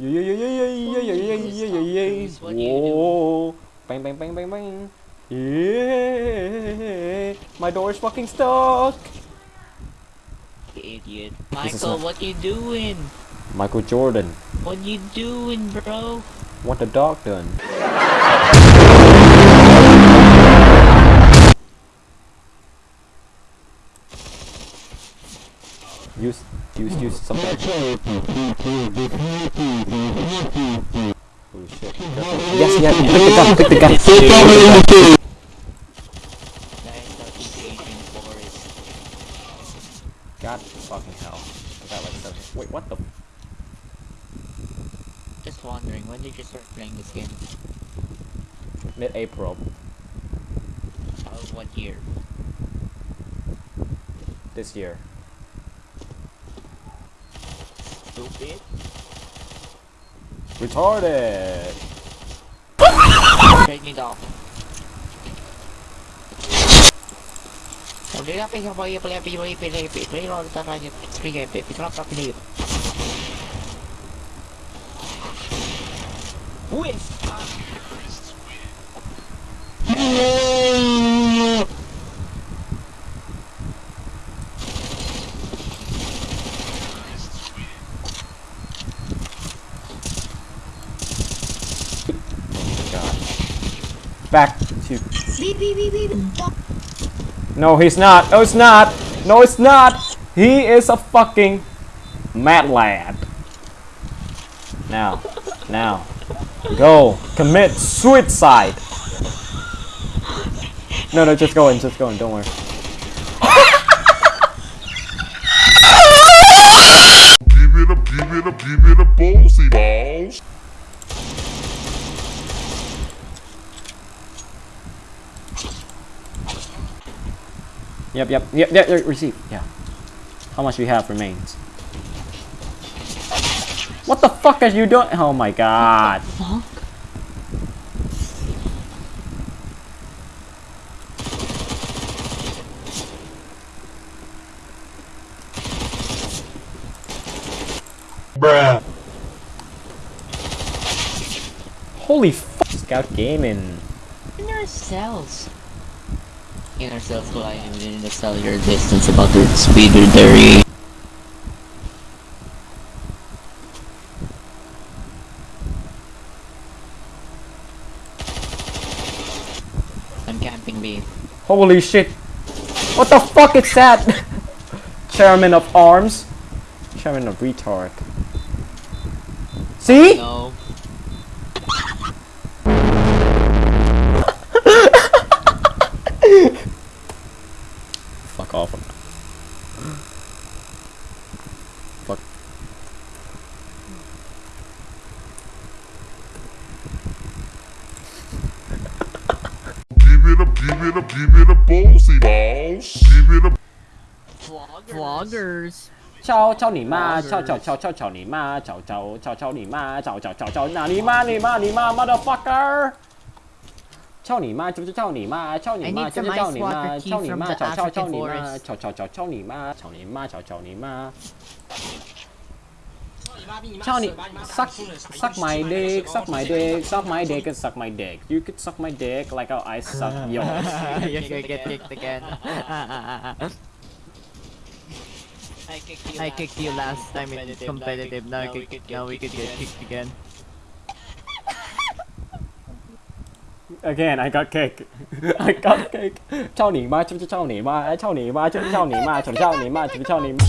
Yeah, yeah, yeah, yeah, yeah, yeah, yeah, yeah, yeah, yeah? Whoa. Bang, bang, bang, bang, bang. Yeah. My door is fucking stuck. Idiot. Michael, what you doing? Michael Jordan. What you doing, bro? What the dog done? Use, use, use something. Oh shit. Yes, yes, pick the gun, pick the gun. Guys, talking to God fucking hell. I got like seven. Wait, what the? Just wondering, when did you start playing this game? Mid-April. Uh, what year? This year. stupid. Retarded. Take me down. Don't let me play play play play play play all the time. Three game play. Pick up up play. Win. Win. Back to. Beep, beep, beep, beep. No, he's not. No, it's not. No, it's not. He is a fucking mad lad. Now, now, go commit suicide. No, no, just go in, just go in. Don't worry. Give it up, give it up, give it up, ballsy balls. Yep, yep, yep, yep, yep, receive. Yeah. How much we have remains? What the fuck are you doing? Oh my god. Fuck. Bruh. Holy fuck. Scout gaming. Inner cells. Inner cells colliding within the cellular distance about the speed of the. I'm camping B. Holy shit. What the fuck is that? Chairman of arms. Chairman of retard. See? No. Fuck. Give it up, give it up, give it up, ballsy balls. Give it up. Vloggers. 敲敲你妈！敲敲敲敲敲你妈！敲敲敲敲你妈！敲敲敲敲那你妈你妈你妈 motherfucker！ 敲你妈就是敲你妈！敲你 I 妈 need 就 some 是敲 ice 你妈！ water tea 敲你 from 妈！ the 敲敲敲 African 你妈！ forest. 敲敲敲敲你妈！敲你妈！敲敲你妈！敲你 suck suck my dick suck my dick suck my dick and suck my dick you could suck my dick like how I suck yours You're gonna get kicked again. I kicked you last time in competitive. Now, we could, now we could get kicked again. Again, I got cake. I got cake. 操你妈！就是操你妈！哎，操你妈！就是操你妈！就是操你妈！就是操你妈！